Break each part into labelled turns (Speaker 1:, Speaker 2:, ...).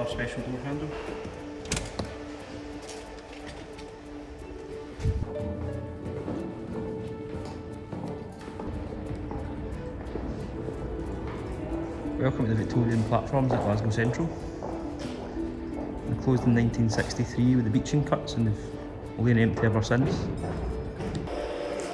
Speaker 1: our special door handle. Welcome to the Victorian platforms at Glasgow Central. They closed in 1963 with the Beeching cuts and they've been empty ever since.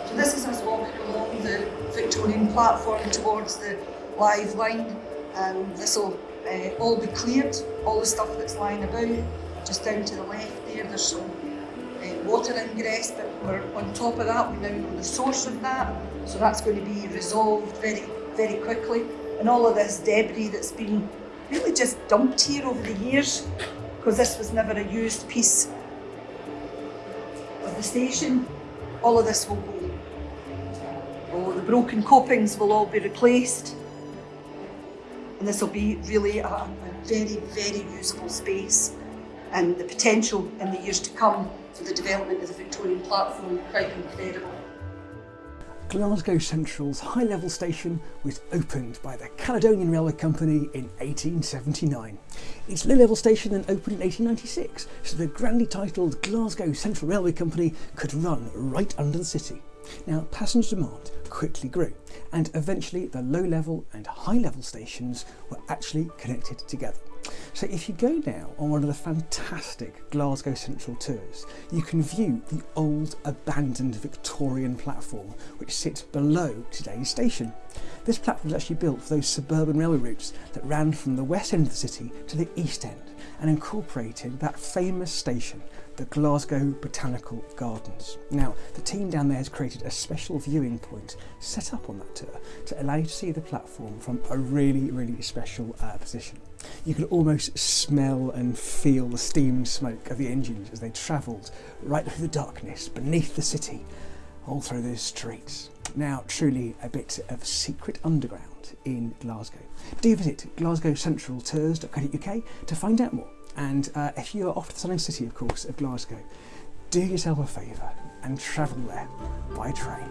Speaker 2: So this is us walking along the Victorian platform towards the live line. and this will uh, all be cleared, all the stuff that's lying about. Just down to the left there, there's some uh, water ingress, but we're on top of that, we now know the source of that. So that's going to be resolved very, very quickly. And all of this debris that's been really just dumped here over the years, because this was never a used piece of the station, all of this will go. All the broken copings will all be replaced. And this will be really a, a very, very usable space. And the potential in the years to come for the development of the Victorian platform quite incredible.
Speaker 3: Glasgow Central's high level station was opened by the Caledonian Railway Company in 1879. Its low level station then opened in 1896, so the grandly titled Glasgow Central Railway Company could run right under the city. Now, passenger demand quickly grew, and eventually the low level and high level stations were actually connected together. So if you go now on one of the fantastic Glasgow Central tours, you can view the old abandoned Victorian platform which sits below today's station. This platform was actually built for those suburban railway routes that ran from the west end of the city to the east end and incorporated that famous station the Glasgow Botanical Gardens. Now, the team down there has created a special viewing point set up on that tour to allow you to see the platform from a really, really special uh, position. You could almost smell and feel the steam smoke of the engines as they travelled right through the darkness beneath the city, all through those streets. Now, truly a bit of secret underground in Glasgow. Do visit glasgowcentraltours.co.uk to find out more. And uh, if you are off to the stunning city, of course, of Glasgow, do yourself a favour and travel there by train.